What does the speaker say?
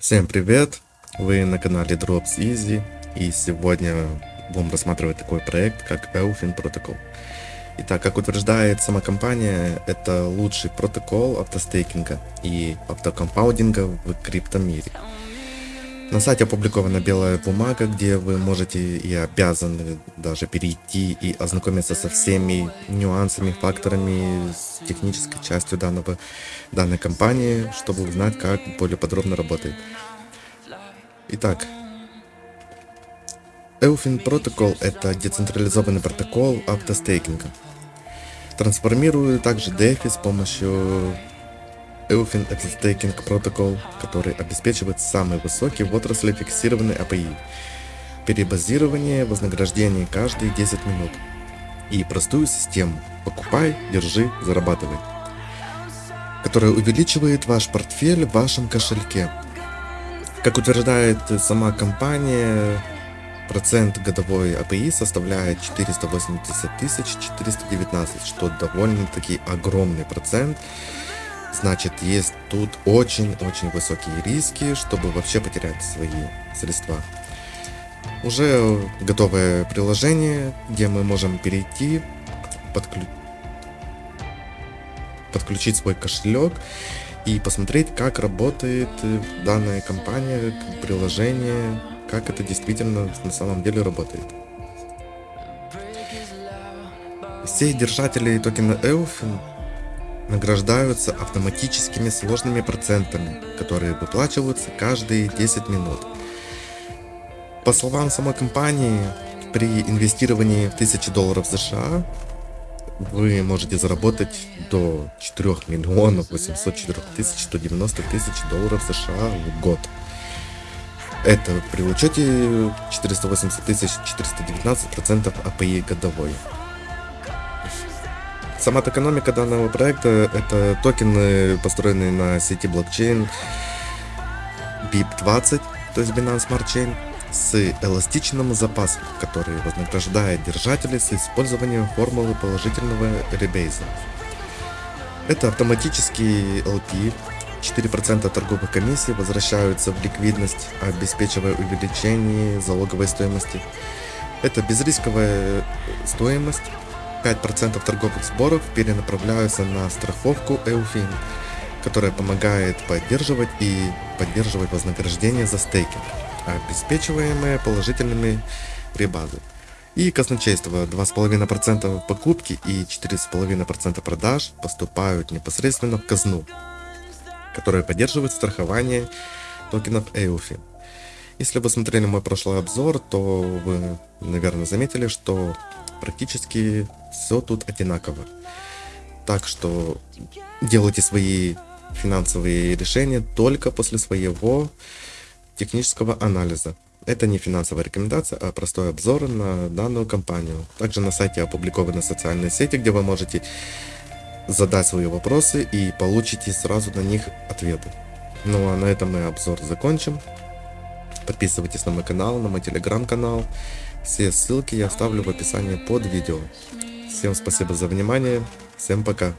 Всем привет! Вы на канале Drops Easy и сегодня будем рассматривать такой проект, как Eufin Protocol. Итак, как утверждает сама компания, это лучший протокол автостейкинга и автокомпаудинга в криптомире. На сайте опубликована белая бумага, где вы можете и обязаны даже перейти и ознакомиться со всеми нюансами, факторами, с технической частью данного, данной компании, чтобы узнать, как более подробно работает. Итак, Eufin Protocol это децентрализованный протокол автостейкинга. Трансформирует также DeFi с помощью Eufin Staking Protocol, который обеспечивает самый высокий в отрасли фиксированный API, перебазирование вознаграждения каждые 10 минут. И простую систему «покупай, держи, зарабатывай», которая увеличивает ваш портфель в вашем кошельке. Как утверждает сама компания, процент годовой API составляет 480 419, что довольно-таки огромный процент Значит, есть тут очень-очень высокие риски, чтобы вообще потерять свои средства. Уже готовое приложение, где мы можем перейти, подклю... подключить свой кошелек и посмотреть, как работает данная компания, приложение, как это действительно на самом деле работает. Все держатели токена EOF награждаются автоматическими сложными процентами, которые выплачиваются каждые 10 минут. По словам самой компании, при инвестировании в 1000 долларов США вы можете заработать до 4 миллионов 804 тысяч 190 тысяч долларов США в год. Это при учете 480 тысяч 419 процентов API годовой. Сама экономика данного проекта это токены, построенные на сети блокчейн BIP20, то есть Binance Smart Chain, с эластичным запасом, который вознаграждает держателей с использованием формулы положительного ребейза. Это автоматический LP, 4% торговых комиссий возвращаются в ликвидность, обеспечивая увеличение залоговой стоимости. Это безрисковая стоимость, 5% торговых сборов перенаправляются на страховку EUFIN, которая помогает поддерживать и поддерживать вознаграждение за стейкинг, обеспечиваемые положительными ребазы. И казначейство 2,5% покупки и 4,5% продаж поступают непосредственно в казну, которая поддерживает страхование токенов EUFIN. Если вы смотрели мой прошлый обзор, то вы, наверное, заметили, что практически все тут одинаково. Так что делайте свои финансовые решения только после своего технического анализа. Это не финансовая рекомендация, а простой обзор на данную компанию. Также на сайте опубликованы социальные сети, где вы можете задать свои вопросы и получите сразу на них ответы. Ну а на этом мы обзор закончим. Подписывайтесь на мой канал, на мой телеграм-канал. Все ссылки я оставлю в описании под видео. Всем спасибо за внимание. Всем пока.